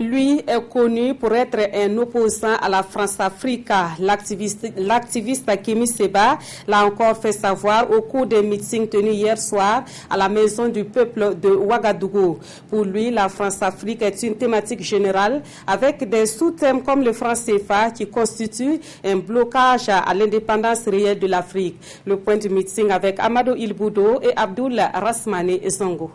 Lui est connu pour être un opposant à la France-Afrique. L'activiste Kimi Seba l'a encore fait savoir au cours des meetings tenus hier soir à la Maison du Peuple de Ouagadougou. Pour lui, la France-Afrique est une thématique générale avec des sous-thèmes comme le franc CFA qui constitue un blocage à l'indépendance réelle de l'Afrique. Le point du meeting avec Amadou Ilboudo et Abdul Rasmane Songo.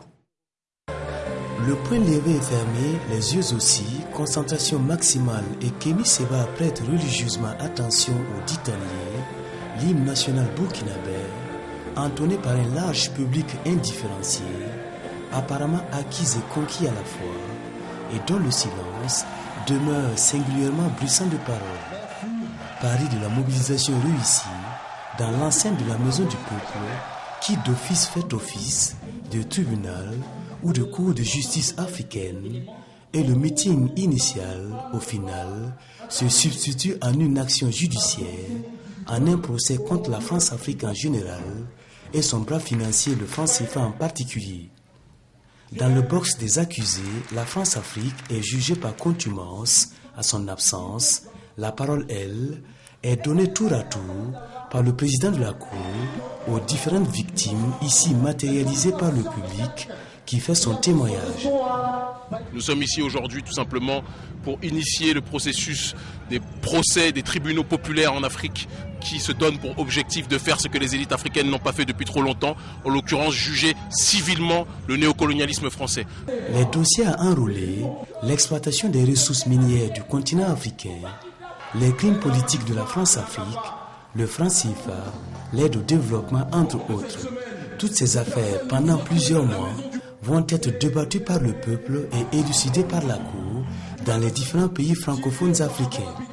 Le point levé est fermé, les yeux aussi, concentration maximale et Kémy Seba prête religieusement attention au ditanier, l'hymne national burkinabé, entonné par un large public indifférencié, apparemment acquis et conquis à la fois, et dont le silence demeure singulièrement bruissant de paroles. Paris de la mobilisation réussie, dans l'enceinte de la maison du peuple, qui d'office fait office de tribunal ou de cour de justice africaine, et le meeting initial, au final, se substitue en une action judiciaire, en un procès contre la France-Afrique en général et son bras financier, le franc CFA en particulier. Dans le box des accusés, la France-Afrique est jugée par contumance à son absence. La parole, elle, est donnée tour à tour par le président de la Cour aux différentes victimes ici matérialisées par le public qui fait son témoignage. Nous sommes ici aujourd'hui tout simplement pour initier le processus des procès des tribunaux populaires en Afrique qui se donnent pour objectif de faire ce que les élites africaines n'ont pas fait depuis trop longtemps, en l'occurrence juger civilement le néocolonialisme français. Les dossiers à enrôler, l'exploitation des ressources minières du continent africain, les crimes politiques de la France-Afrique, le franc CFA, l'aide au développement entre autres. Toutes ces affaires, pendant plusieurs mois, vont être débattues par le peuple et élucidées par la Cour dans les différents pays francophones africains.